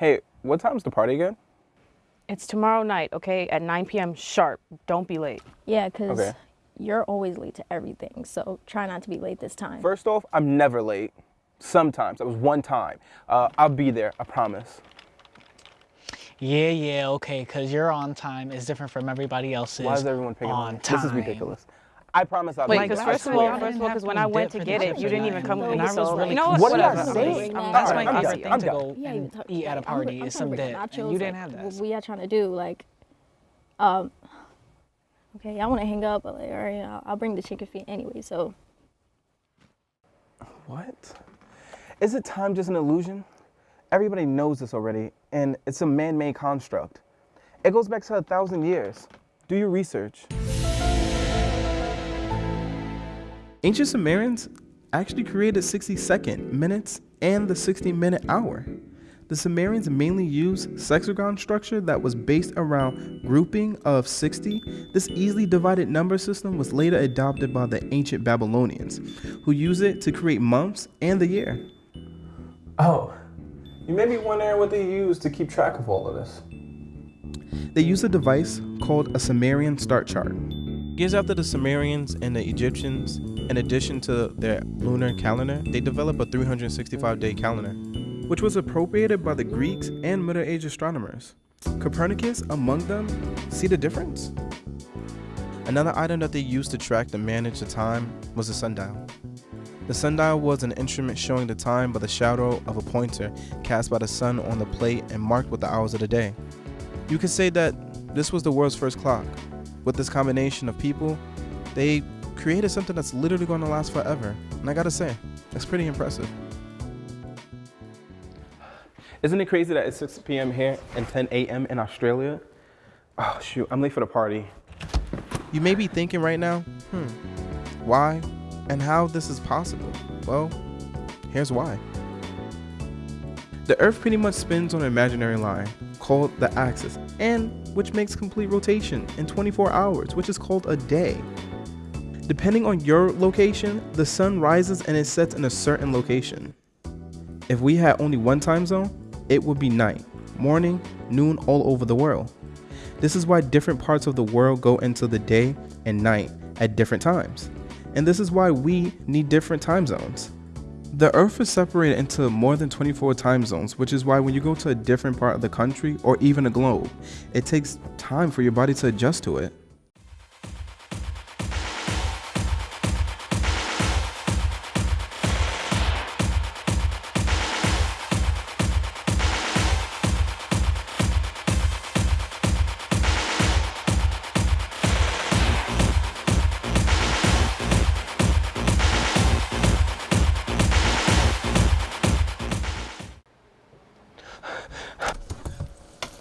Hey, what time's the party again? It's tomorrow night, okay, at 9 p.m. sharp. Don't be late. Yeah, because Okay. you're always late to everything. So try not to be late this time. First off, I'm never late. Sometimes. That was one time. Uh, I'll be there, I promise. Yeah, yeah, okay, because your on time is different from everybody else's. Why is everyone picking on on time. This is ridiculous. I promise I'll Wait, be because there. I first of all, first of all, because when I went to get it, you didn't even come with me. I was So really you know what? What did I Whatever. say? I'm I'm not done, to done, eat. I'm to done. go Yeah, you and talk- eat at a I'm- party I'm is trying some to bring dip, nachos, and you didn't have that. What we are trying to do, like, um, okay, I want to hang up, but like, all right, I'll, I'll bring the chicken feet anyway. So What? Is it time just an illusion? Everybody knows this already, and it's a man made construct. It goes back to a thousand years. Do your research. Ancient Sumerians actually created 60 second, minutes, and the 60 minute hour. The Sumerians mainly used sexagon structure that was based around grouping of 60. This easily divided number system was later adopted by the ancient Babylonians, who used it to create months and the year. Oh, you may be wondering what they used to keep track of all of this. They used a device called a Sumerian star chart. Years after the Sumerians and the Egyptians, in addition to their lunar calendar, they developed a 365 day calendar, which was appropriated by the Greeks and Middle Age astronomers. Copernicus, among them, see the difference? Another item that they used to track and manage the time was the sundial. The sundial was an instrument showing the time by the shadow of a pointer cast by the sun on the plate and marked with the hours of the day. You could say that this was the world's first clock. With this combination of people, they created something that's literally going to last forever. And I gotta say, that's pretty impressive. Isn't it crazy that it's 6 p.m. here and 10 a.m. in Australia? Oh, shoot, I'm late for the party. You may be thinking right now, hmm, why and how this is possible? Well, here's why. The Earth pretty much spins on an imaginary line called the axis, and which makes complete rotation in 24 hours, which is called a day. Depending on your location, the sun rises and it sets in a certain location. If we had only one time zone, it would be night, morning, noon all over the world. This is why different parts of the world go into the day and night at different times. And this is why we need different time zones. The earth is separated into more than 24 time zones, which is why when you go to a different part of the country or even a globe, it takes time for your body to adjust to it.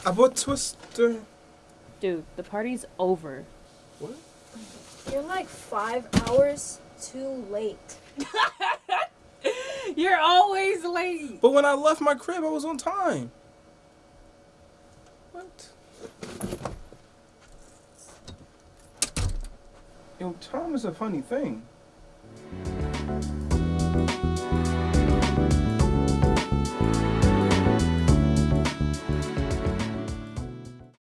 I bought Twister. Dude, the party's over. What? You're like five hours too late. You're always late. But when I left my crib, I was on time. What? Yo, time is a funny thing.